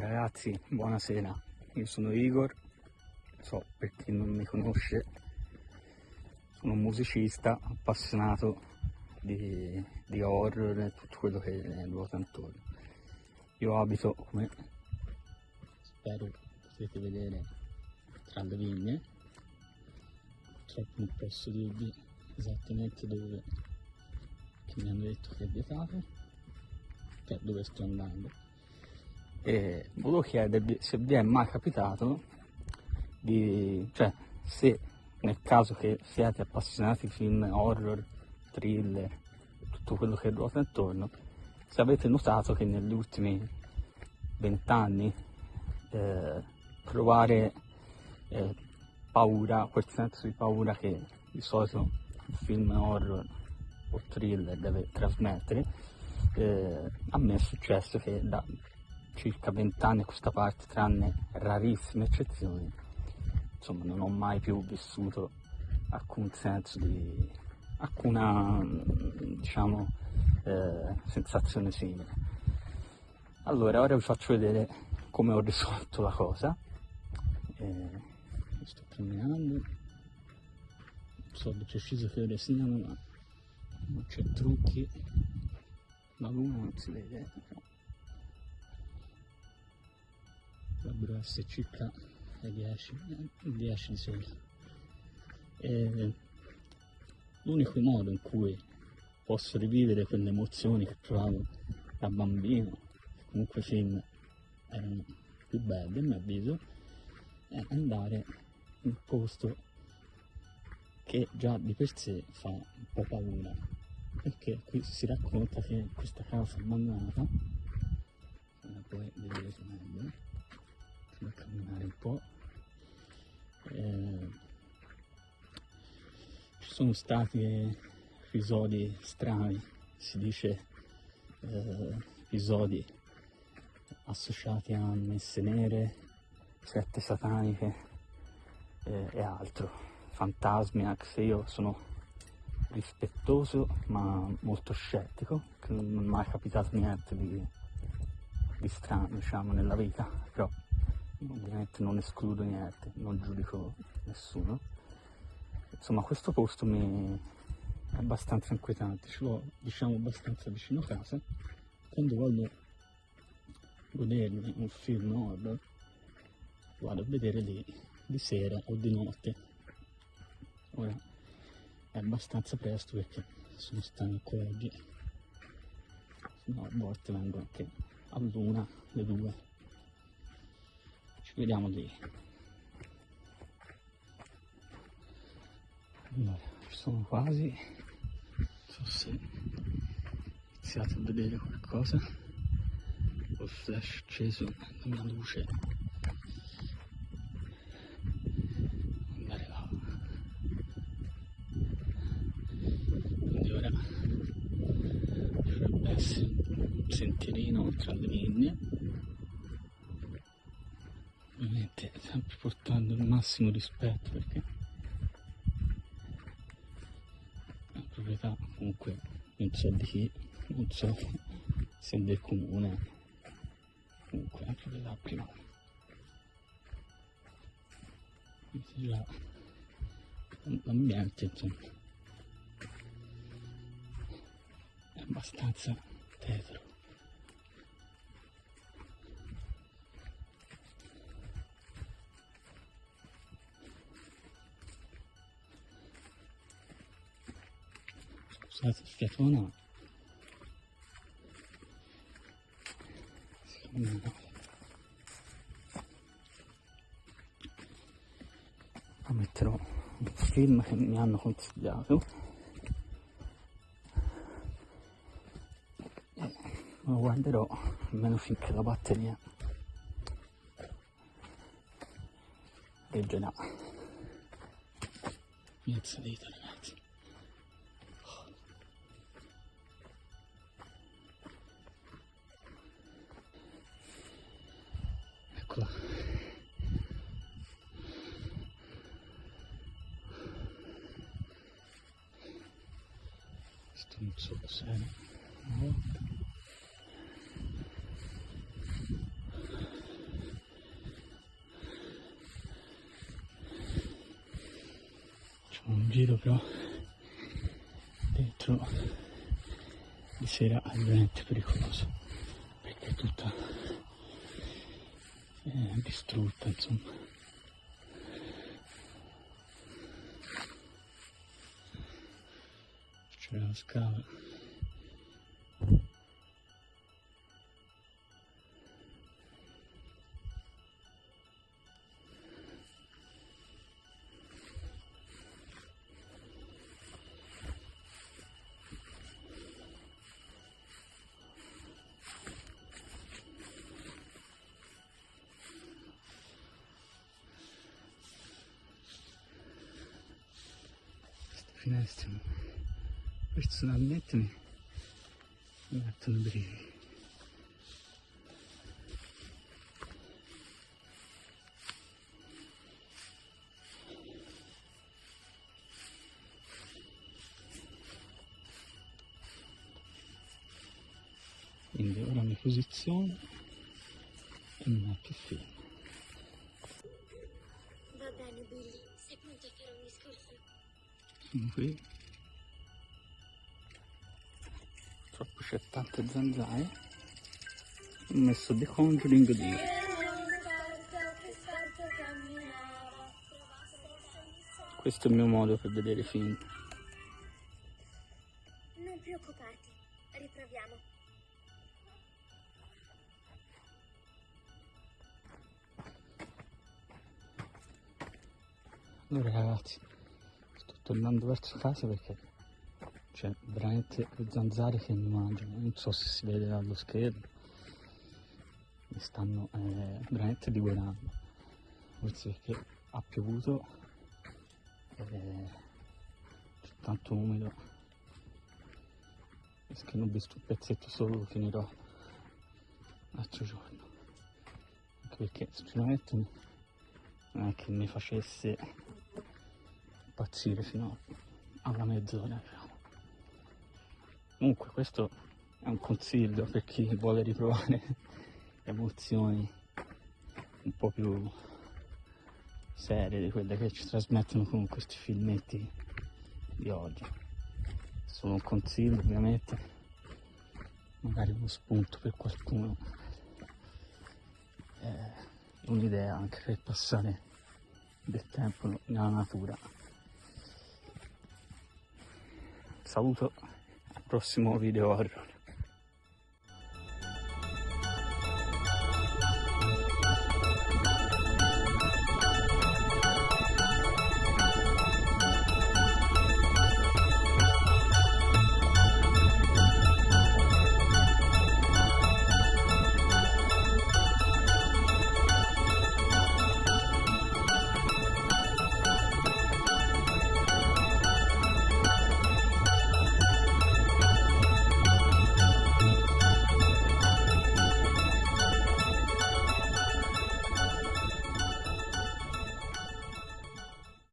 ragazzi, buonasera. Io sono Igor, so per chi non mi conosce, sono un musicista appassionato di, di horror e tutto quello che ruota intorno. Io abito, come spero potete vedere, tra le vigne. Purtroppo non posso dirvi esattamente dove, che mi hanno detto che è cioè dove sto andando e volevo chiedervi se vi è mai capitato di, cioè se nel caso che siate appassionati di film horror, thriller, tutto quello che ruota intorno, se avete notato che negli ultimi vent'anni eh, provare eh, paura, quel senso di paura che di solito un film horror o thriller deve trasmettere, eh, a me è successo che da circa vent'anni a questa parte, tranne rarissime eccezioni, insomma non ho mai più vissuto alcun senso di alcuna diciamo eh, sensazione simile. Allora ora vi faccio vedere come ho risolto la cosa. Eh, sto camminando, non so se c'è sceso fiore siano ma non c'è trucchi, la luna non si vede. Dovrebbero essere circa le 10, 10 di. E l'unico modo in cui posso rivivere quelle emozioni che provavo da bambino, comunque i film erano più belli a mio avviso, è andare in un posto che già di per sé fa un po' paura perché qui si racconta che questa casa abbandonata come puoi vedere meglio a camminare un po'. Eh, ci sono stati episodi strani, si dice eh, episodi associati a messe nere, sette sataniche eh, e altro, fantasmi, anche se io sono rispettoso ma molto scettico, che non è mai capitato niente di, di strano diciamo nella vita, però ovviamente non escludo niente, non giudico nessuno. Insomma, questo posto mi è abbastanza inquietante, ce l'ho diciamo abbastanza vicino a casa. Quando voglio godermi un film horror, vado a vedere lì di sera o di notte. Ora è abbastanza presto perché sono stanco oggi, no, a volte vengo anche a luna, le due vediamo lì. Allora ci sono quasi. Non so se iniziate a vedere qualcosa col flash acceso la mia luce. Andare là. Quindi ora dovrebbe essere un sentierino tra le vigne sempre portando il massimo rispetto perché la proprietà comunque non so di chi, non so se del comune, comunque una proprietà privata. L'ambiente insomma è abbastanza tetro. Scusate sfiatona a metterò un film che mi hanno consigliato. E lo guarderò almeno finché la batteria reggerà mezza vita non so se facciamo un giro però dentro di sera è veramente pericoloso perché è tutta eh, distrutta insomma. C'è la scala finestre personalmente mi, mi mettono brividi. Quindi ora mi posiziono e mi metto film. Va bene Billy, sei pronto a fare un discorso? qui purtroppo c'è tante zanzare ho messo The Conjuring 2 questo è il mio modo per vedere film Non preoccuparti, riproviamo. allora ragazzi sto tornando verso casa perché c'è veramente le zanzare che mangiano non so se si vede dallo schermo mi stanno eh, veramente divorando. Forse perché ha piovuto eh, c'è tanto umido. Che non ho visto un pezzetto solo lo finirò l'altro giorno. Anche perché sinceramente non è che mi facesse impazzire fino alla mezz'ora diciamo. Comunque questo è un consiglio per chi vuole riprovare emozioni un po' più serie di quelle che ci trasmettono con questi filmetti di oggi. Solo un consiglio ovviamente. Magari uno spunto per qualcuno. È un'idea anche per passare del tempo nella natura. Saluto. al prossimo video horror